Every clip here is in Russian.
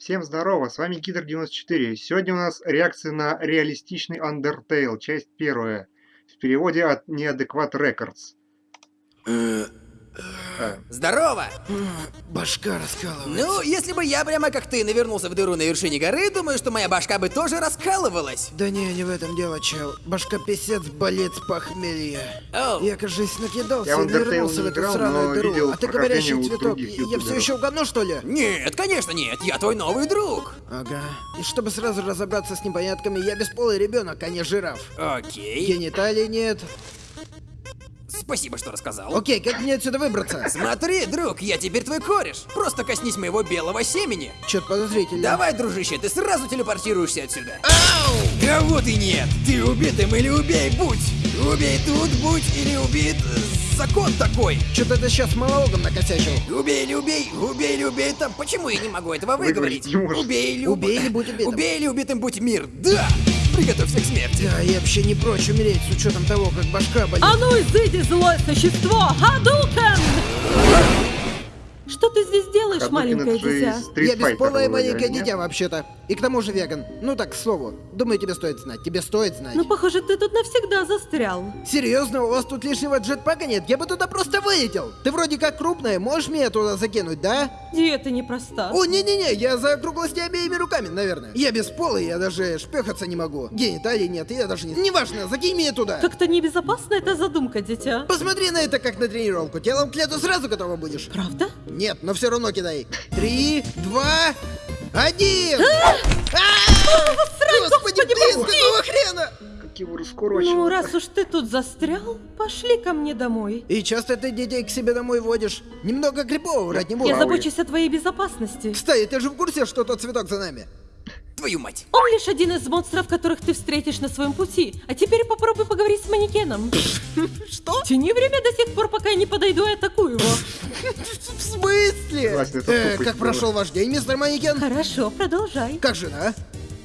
Всем здорово, с вами Гидр94. Сегодня у нас реакция на реалистичный Undertale, часть первая. В переводе от Неадекват Records. Здорово! Башка раскалывается. Ну, если бы я прямо как ты навернулся в дыру на вершине горы, думаю, что моя башка бы тоже раскалывалась. Да не, не в этом дело, чел. Башка писец болит с похмелья. Оу. Я, кажется, накидался Я и не в эту играл, сраную дыру. видел А ты говорящий цветок. Я все еще в говно, что ли? Нет, конечно нет, я твой новый друг. Ага. И чтобы сразу разобраться с непонятками, я бесполый ребенок, а не жираф. Окей. Гениталий нет. Спасибо, что рассказал. Окей, как мне отсюда выбраться? Смотри, друг, я теперь твой кореш. Просто коснись моего белого семени. Чё-то подозрительно. Давай, дружище, ты сразу телепортируешься отсюда. А вот и нет. Ты убитым или убей, будь. Убей тут, будь, или убит. э, Закон такой. Что-то ты сейчас монологом накосячил. Убей или убей, убей или убей там. Почему я не могу этого выговорить? Выговорить. Убей или Убей или будь убитым. Убей или убитым будь мир. Да! Приготовься к смерти. Да, я вообще не прочь умереть с учетом того, как башка болит. А ну изыди, злое существо! Хадукен! Что ты здесь делаешь, Хадукен маленькое это же дитя? Я бесполое маленькое нет? дитя вообще-то. И к тому же веган. Ну так, к слову. Думаю, тебе стоит знать. Тебе стоит знать. Ну, похоже, ты тут навсегда застрял. Серьезно, у вас тут лишнего джетпака нет? Я бы туда просто вылетел. Ты вроде как крупная, можешь меня туда закинуть, да? Диета непроста. О, не-не-не, я за округлости обеими руками, наверное. Я бесполый, я даже шпехаться не могу. Гениталий нет, я даже не... Неважно, закинь меня туда. Как-то небезопасна эта задумка, дитя. Посмотри на это как на тренировку. Телом к лету сразу готова будешь. Правда? Нет, но все равно кидай. Три, два, один! А! Господи, блин, какого хрена? Как его раскурочило. Ну, раз уж ты тут застрял, пошли ко мне домой. И часто ты детей к себе домой водишь. Немного врать не буду. Я забочусь о твоей безопасности. Кстати, ты же в курсе, что тот цветок за нами? Твою мать. Он лишь один из монстров, которых ты встретишь на своем пути. А теперь попробуй поговорить с манекеном. Что? Тяни время до тех пор, пока я не подойду и атакую его. В смысле? Э, как была. прошел ваш день, мистер Манекен? Хорошо, продолжай. Как жена?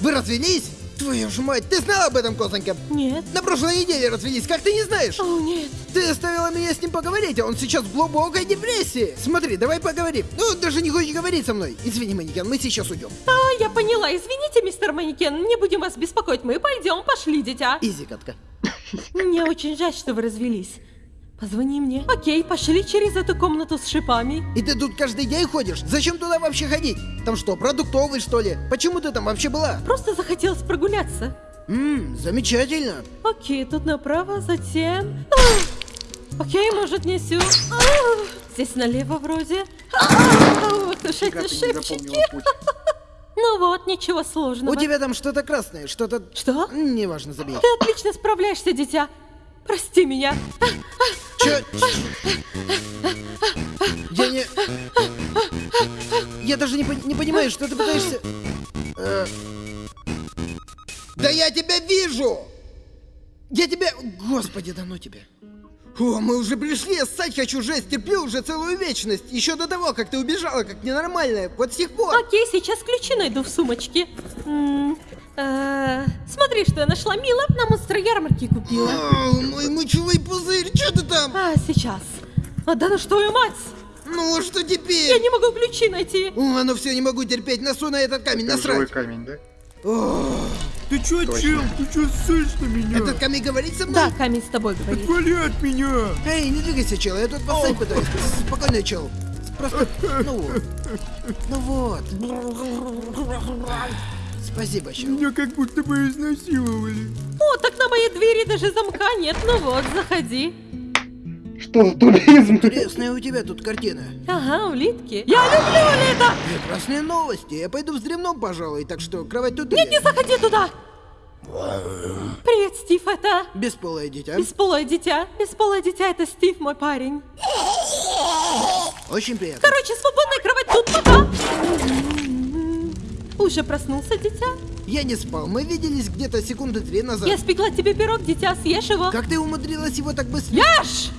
Вы развелись? Твою ж мать, ты знала об этом, Козонька? Нет. На прошлой неделе развелись, как ты не знаешь? О, нет. Ты оставила меня с ним поговорить, а он сейчас в глубокой депрессии. Смотри, давай поговорим. Ну, даже не хочет говорить со мной. Извини, Манекен, мы сейчас уйдем. А, я поняла. Извините, мистер Манекен, не будем вас беспокоить. Мы пойдем, пошли, дитя. Изи, катка. Мне очень жаль, что вы развелись. Позвони мне. Окей, пошли через эту комнату с шипами. И ты тут каждый день ходишь? Зачем туда вообще ходить? Там что, продуктовый, что ли? Почему ты там вообще была? Просто захотелось прогуляться. Ммм, замечательно. Окей, тут направо, затем... А! Окей, может, не сю... А! Здесь налево вроде. А! Ох уж эти шипчики. Ну вот, ничего сложного. У тебя там что-то красное, что-то... Что? Неважно, забей. Ты отлично справляешься, дитя. Прости меня. Чё? Я не... Я даже не, пон- не понимаю, что ты пытаешься... Э, Да я тебя вижу! Я тебя... Господи, да ну тебя. О, мы уже пришли, я ссать хочу, жесть, терплю уже целую вечность. Еще до того, как ты убежала, как ненормальная. Вот с тех пор. Окей, сейчас ключи найду в сумочке. М, э, Смотри, что я нашла. Мила на монстр ярмарки купила. О, мой мочевой пузырь, что ты там? А, сейчас. А, да ну что, ее мать! Ну, что Я теперь? не могу ключи найти. О, ну все, не могу терпеть, носу на этот камень, насрать. камень, да? Ты чё, Точно. чел, ты чё ссышь на меня? Этот камень говорит со мной? Да, камень с тобой говорит. Отвали от меня! Эй, не двигайся, чел, я тут поставить пытаюсь. Спокойно, чел. Просто, ну вот. Ну вот. Спасибо, чел. Меня как будто бы изнасиловали. О, так на моей двери даже замка нет. Ну вот, заходи. Что за туризм? Интересная у тебя тут картина. Ага, улитки. Я люблю лето! Прекрасные новости. Я пойду вздремном, пожалуй, так что кровать тут Нет, не заходи туда! Привет, Стив, это... Бесполое дитя. Бесполое дитя. Бесполое дитя, это Стив, мой парень. Очень приятно. Короче, свободная кровать тут, пока! Уже проснулся, дитя? Я не спал, мы виделись где-то секунды три назад. Я спекла тебе пирог, дитя, съешь его. Как ты умудрилась его так быстро... Ешь!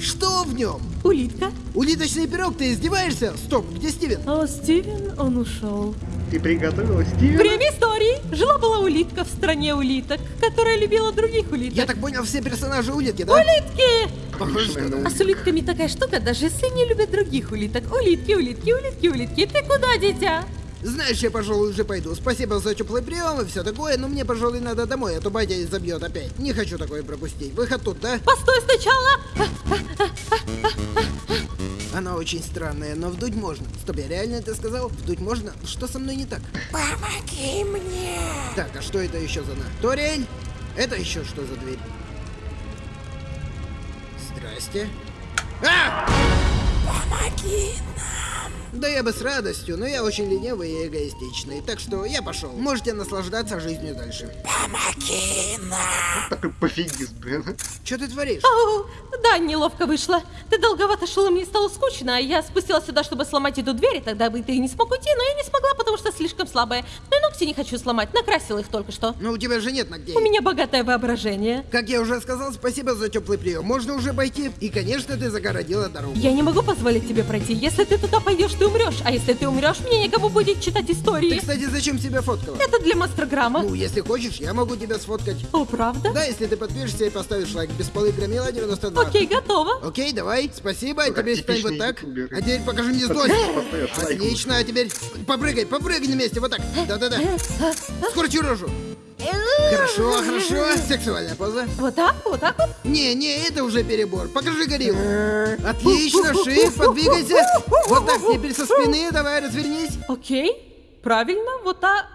Что в нем? Улитка. Улиточный пирог, ты издеваешься? Стоп, где Стивен? О, Стивен, он ушел. Ты приготовила Стивена? Время истории. Жила-была улитка в стране улиток, которая любила других улиток. Я так понял, все персонажи улитки, да? Улитки! Похоже, что да. А с улитками такая штука, даже если не любят других улиток. Улитки, улитки, улитки, улитки. Ты куда, дитя? Знаешь, я, пожалуй, уже пойду. Спасибо за теплый прием и все такое, но мне, пожалуй, надо домой, а то батя забьет опять. Не хочу такое пропустить. Выход тут, да? Постой сначала. Она очень странная, но вдуть можно. Стоп, я реально это сказал? Вдуть можно? Что со мной не так? Помоги мне! Так, а что это еще за на? Торель? Это еще что за дверь? Здрасте. А! Помоги! Да я бы с радостью, но я очень ленивый и эгоистичный, так что я пошел. Можете наслаждаться жизнью дальше. Помоги нам! Такой пофигист, блин. Что ты творишь? О, да, неловко вышло. Ты долговато шел, и мне стало скучно, а я спустилась сюда, чтобы сломать эту дверь, и тогда бы ты не смог уйти, но я не смогла, потому что слишком слабая. Ну и ногти не хочу сломать, накрасила их только что. Ну у тебя же нет ногтей. У меня богатое воображение. Как я уже сказал, спасибо за теплый прием. Можно уже пойти. И, конечно, ты загородила дорогу. Я не могу позволить тебе пройти. Если ты туда пойдешь, ты умрешь. А если ты умрешь, мне некому будет читать Ты, истории. кстати, зачем себя фоткала? Это для мастер-грамма. Ну, если хочешь, я могу тебя сфоткать. О, правда? Да, если ты подпишешься и поставишь лайк. Бесполый громила 92. Окей, готово. Окей, давай. Спасибо. А Как теперь стань вот так. А теперь покажи мне злость. Отлично, а теперь попрыгай, попрыгай на месте, вот так. Да-да-да. Скорчи рожу. Хорошо, хорошо. Сексуальная поза. Вот так, вот так вот. Не, не, это уже перебор. Покажи гориллу. Отлично, шип, подвигайся. Вот так, теперь со спины, давай, развернись. Окей, правильно, вот так.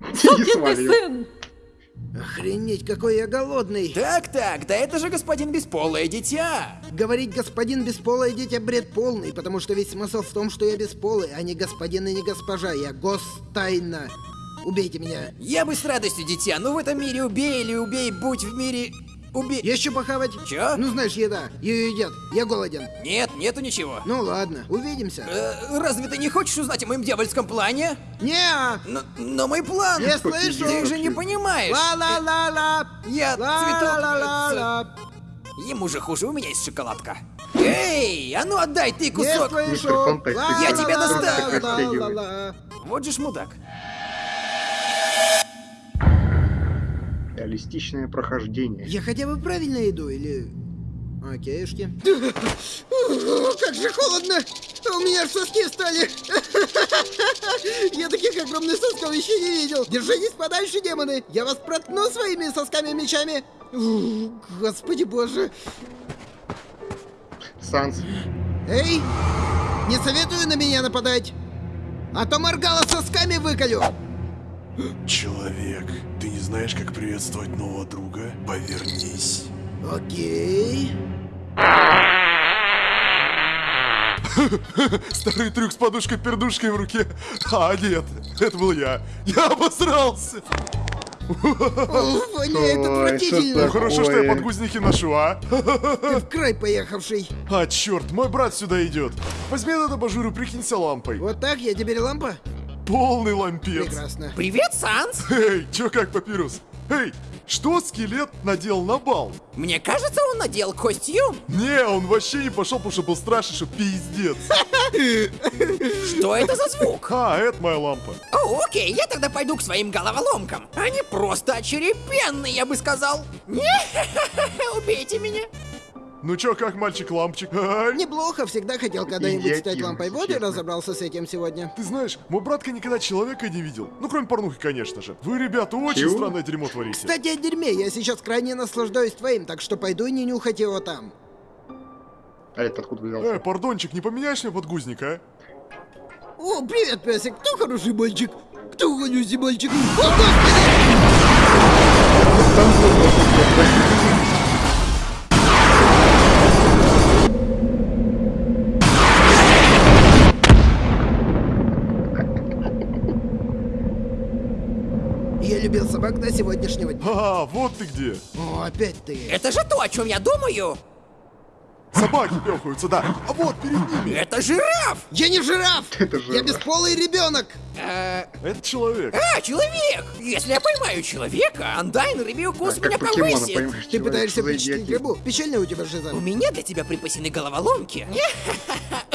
Сукин ты сын. Охренеть, какой я голодный. Так-так, да это же господин бесполое дитя! Говорить господин бесполое дитя бред полный, потому что весь смысл в том, что я бесполый, а не господин и не госпожа. Я гостайна. Убейте меня. Я бы с радостью, дитя, но в этом мире убей или убей, будь в мире... Убей... Есть что похавать? Чё? Ну, знаешь, еда. Ее едят. Я голоден. Нет, нету ничего. Ну ладно, увидимся. Э, разве ты не хочешь узнать о моем дьявольском плане? Не, Но, но мой план... не слышу. Ты же не понимаешь. Ла-ла-ла-ла. Я цветок... Ла-ла-ла-ла. Ему же хуже, у меня есть шоколадка. Эй, а ну отдай ты кусок! Я тебя достану. Вот же ж мудак. Реалистичное прохождение. Я хотя бы правильно иду или... Окейшки. Как же холодно! У меня соски встали! Я таких огромных сосков еще не видел! Держитесь подальше, демоны! Я вас проткну своими сосками-мечами! Ух, Господи боже! Санс. Эй! Не советую на меня нападать! А то моргала сосками выколю! Человек, ты знаешь, как приветствовать нового друга? Повернись. Окей... Старый трюк с подушкой-пердушкой в руке. А, нет, это был я. Я обосрался. Уф, воняет отвратительно! так? Хорошо, что я подгузники ношу, а? Ты в край поехавший! А, черт, мой брат сюда идет. Возьми этот абажур и прикинься лампой. Вот так я теперь лампа? Полный лампец. Прекрасно. Привет, Санс! Эй, чё как, папирус? Эй, что скелет надел на бал? Мне кажется, он надел костюм. Не, он вообще не пошел, потому что был страшный, что пиздец. Что это за звук? А, это моя лампа. О, окей, я тогда пойду к своим головоломкам. Они просто очерепенные, я бы сказал. Убейте меня. Ну чё, как мальчик-лампчик? Неплохо, всегда хотел когда-нибудь стать лампой. Вот и разобрался с этим сегодня. Ты знаешь, мой братка никогда человека не видел. Ну, кроме порнухи, конечно же. Вы, ребята, очень Чего? странное дерьмо творите. Кстати, о дерьме, я сейчас крайне наслаждаюсь твоим, так что пойду и не нюхать его там. А это откуда взялся? Э, пардончик, не поменяешь мне подгузник, а? О, привет, песик, кто хороший мальчик? Кто угодился мальчик? О, господи! Я А, вот ты где. О, опять ты. Это же то, о чем я думаю. Собаки пёхаются, да. А вот перед ними. Это жираф. Я не жираф! Это Я жираф. бесполый ребенок! Э, Это человек. а, человек. Если я поймаю человека, Андайн Рыбиукус Так, меня повысит. поймаешь, Ты пытаешься идиотизм? рыбу. Печально у тебя жиза. У меня для тебя припасены головоломки.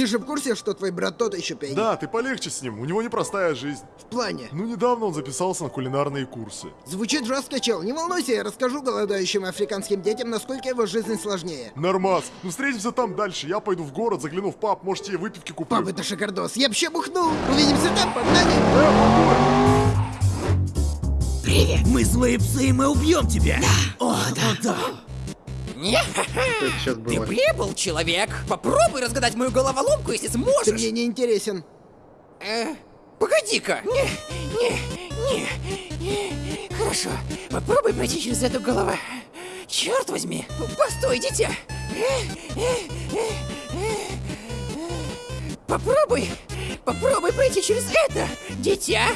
Ты же в курсе, что твой брат тот еще пень? Да, ты полегче с ним, у него непростая жизнь. В плане. Ну, недавно он записался на кулинарные курсы. Звучит жестко, чел. Не волнуйся, я расскажу голодающим африканским детям, насколько его жизнь сложнее. Нормас, ну встретимся там дальше. Я пойду в город, загляну в паб, может тебе выпивки куплю. Пап, это шикардос. Я вообще бухнул. Увидимся там, погнали. Привет! Мы злые псы, и мы убьем тебя! О, да, да! Сейчас Ты прибыл, человек! Попробуй разгадать мою головоломку, если Ты сможешь! мне не интересен. Э, погоди-ка! Не, не, не, не. Хорошо, попробуй пройти через эту голову. Черт возьми! Постой, дитя! Попробуй! Попробуй пройти через это, дитя!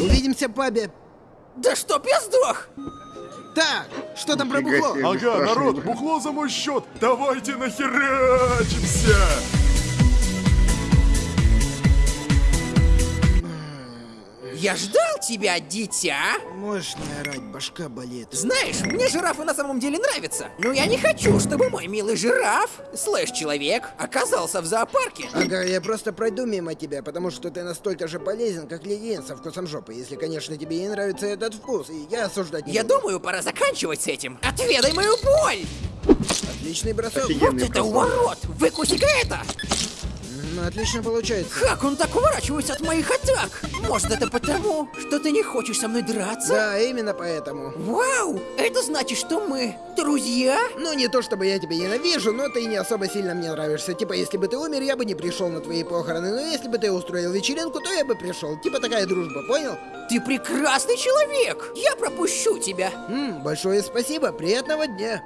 Увидимся пабе. Да чтоб я сдох! Так, что там про бухло? Ага, народ, бухло за мой счет. Давайте нахерачимся. Я ждал тебя, дитя! Можешь не орать, башка болит. Знаешь, мне жирафы на самом деле нравятся. Но я не хочу, чтобы мой милый жираф, слэш-человек, оказался в зоопарке. Ага, я просто пройду мимо тебя, потому что ты настолько же полезен, как леденец со вкусом жопы, если, конечно, тебе не нравится этот вкус, и я осуждать не Я буду. думаю, пора заканчивать с этим. Отведай мою боль! Отличный бросок. Офигенно. Вот это бросок. уворот! Выкуси-ка это! Ну, отлично получается. Как он так уворачивается от моих атак? Может, это потому, что ты не хочешь со мной драться? Да, именно поэтому. Вау! Это значит, что мы друзья? Ну, не то чтобы я тебя ненавижу, но ты не особо сильно мне нравишься. Типа, если бы ты умер, я бы не пришел на твои похороны, но если бы ты устроил вечеринку, то я бы пришел. Типа такая дружба, понял? Ты прекрасный человек! Я пропущу тебя. Ммм, большое спасибо, приятного дня.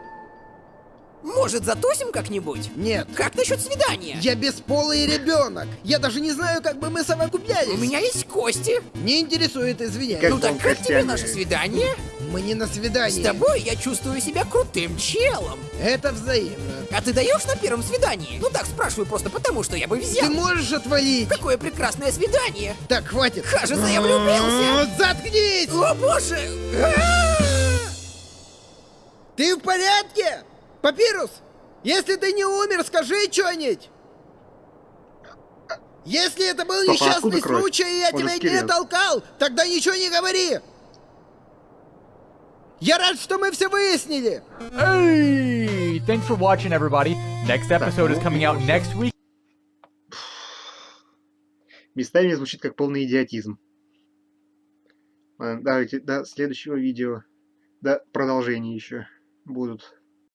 Может, затусим как-нибудь? Нет. Как насчет свидания? Я бесполый ребенок. Я даже не знаю, как бы мы совокуплялись. У меня есть кости. Не интересует, извиняюсь. Как Ну так как тебе наше свидание? Мы не на свидании. С тобой я чувствую себя крутым челом. Это взаимно. А ты даешь на первом свидании? Ну так спрашиваю просто потому, что я бы взял. Ты можешь отвалить? Какое прекрасное свидание! Так, хватит. Кажется, я влюбился. Заткнись! О боже! Ты в порядке? Папирус, если ты не умер, скажи что-нибудь. Если это был Папа, несчастный случай, и я Он тебя не толкал, тогда ничего не говори. Я рад, что мы все выяснили. Hey! Thanks for watching, everybody. Next episode is coming out next week. Местами звучит как полный идиотизм. Ладно, давайте до следующего видео. До продолжения еще будут.